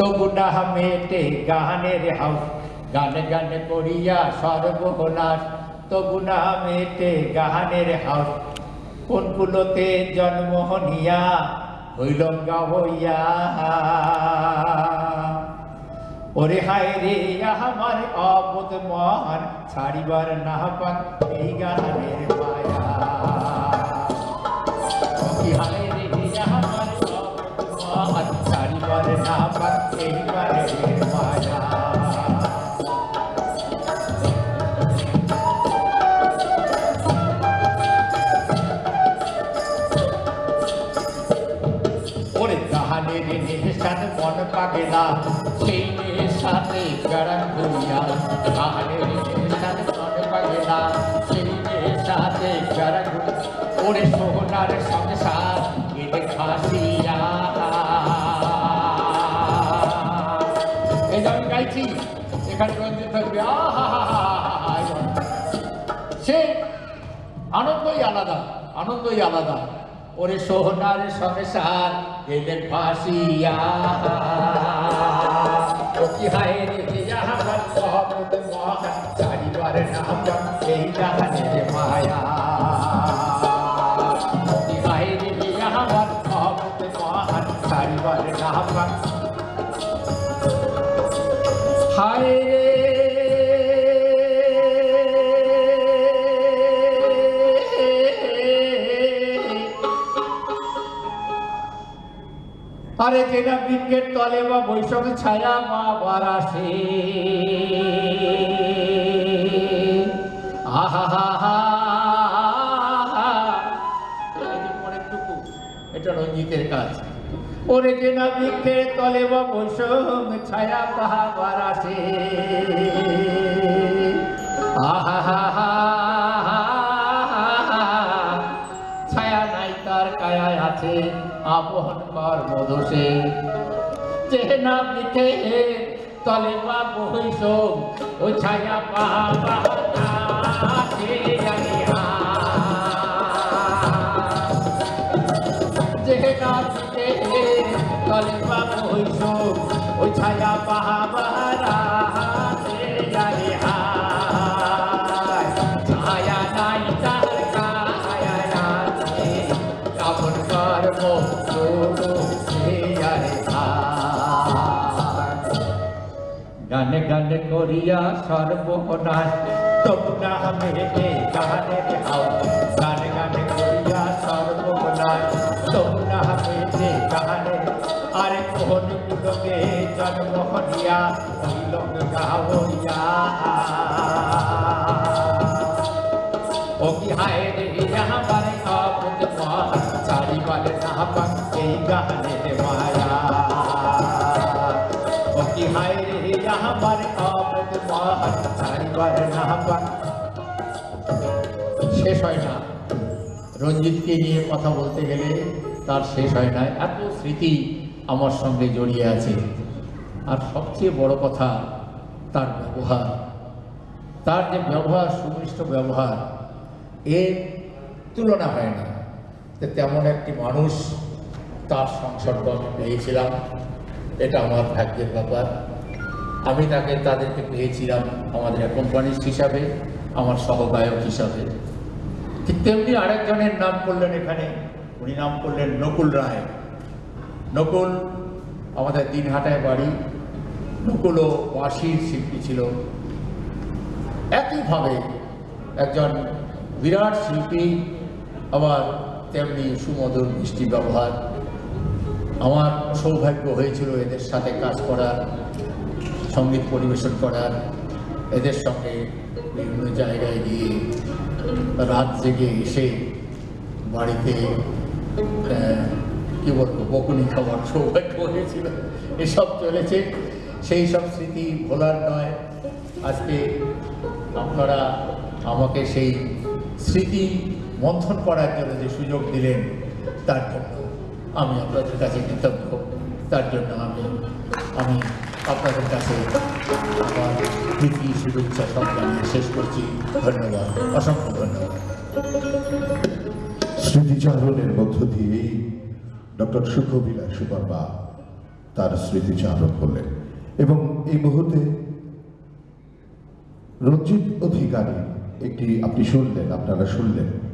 তবু না মেটে গানের হাউস। গানে গানে করিয়া সর্বনাশ। তবু না মেটে গানের হাউস। কোন কুলতে জন্ম নিয়া হইল গাবইয়া ওরে হায় রে, আমার অবুধ মহান, ছাড়িবার না পাক এই গানের মায়া। পাক এই গানের মায়া ওরে গাহানের নিশান এই যে গাইছি এখানে রঞ্জিত থাকবে। সে আনন্দই আলাদা আনন্দই আলাদা। ওরে সোহনার সংসার, এদের ফাঁসিয়া মায়া। কি রে মহম্মদ মহান চারিবার নাম হায় রে। আরে যেটা বৃক্ষের তলে বা বৈশাখ ছায়া মা বারাসে আহা হা হা। এটা রঞ্জিতের কাজ। ওরে যে না বৃক্ষের তলে বা বৈষম ছায়া পাহা বারাসে। আহা, হা হা ছায়া নাই তার কায়ায় আছে আপন কর্মদোষে। যে না পিঠে তলে বা বহিস ও ছায়া পাহা আছে গানে গানে করিয়া সর্বনাশ তবু না মেটে গানের হাও গানে গানে করিয়া সর্বনাশ তবু না মেটে গানের আরে কোন কুলকে জন্ম হরিয়া হইল গাওয়া ও কি হায় রে আমার আপদ মহান চারিবার নাপাক এই গানের মায়া ও কি হায় রে শেষ হয় না। রঞ্জিতকে নিয়ে কথা বলতে গেলে তার শেষ হয় না। এত স্মৃতি আমার সঙ্গে জড়িয়ে আছে। আর সবচেয়ে বড় কথা, তার ব্যবহার। তার যে ব্যবহার, সুমিষ্ট ব্যবহার, এর তুলনা হয় না। তেমন একটি মানুষ তার সংসর্গ আমি পেয়েছিলাম। এটা আমার ভাগ্যের ব্যাপার। আমি তাকে, তাদেরকে পেয়েছিলাম আমাদের কোম্পানিস্ট হিসাবে, আমার সহগায়ক হিসাবে। ঠিক তেমনি আরেকজনের নাম করলেন এখানে, উনি নাম করলেন নকুল রায়। নকুল আমাদের দিনহাটায় বাড়ি। নকুলও বাঁশির শিল্পী ছিল। একইভাবে একজন বিরাট শিল্পী, আবার তেমনি সুমধুর মিষ্টি ব্যবহার। আমার সৌভাগ্য হয়েছিল এদের সাথে কাজ করার। সংগীত পরিবেশন করার, এদের সঙ্গে বিভিন্ন জায়গায় গিয়ে রাত জেগে এসে বাড়িতে কি বলব, বকুনি খাবার সৌভাগ্য হয়েছিল। এসব চলেছে। সেই সব স্মৃতি ভোলার নয়। আজকে আপনারা আমাকে সেই স্মৃতি মন্থন করার জন্য যে সুযোগ দিলেন, তার জন্য আমি আপনাদের কাছে কৃতজ্ঞ। তার জন্য আমি আমি আপনাদের স্মৃতিচারণের মধ্য দিয়েই ডক্টর সুখবিলাস সুবর্মা তার স্মৃতিচারণ করলেন এবং এই মুহূর্তে রঞ্জিত অধিকারী একটি, আপনি শুনলেন, আপনারা শুনলেন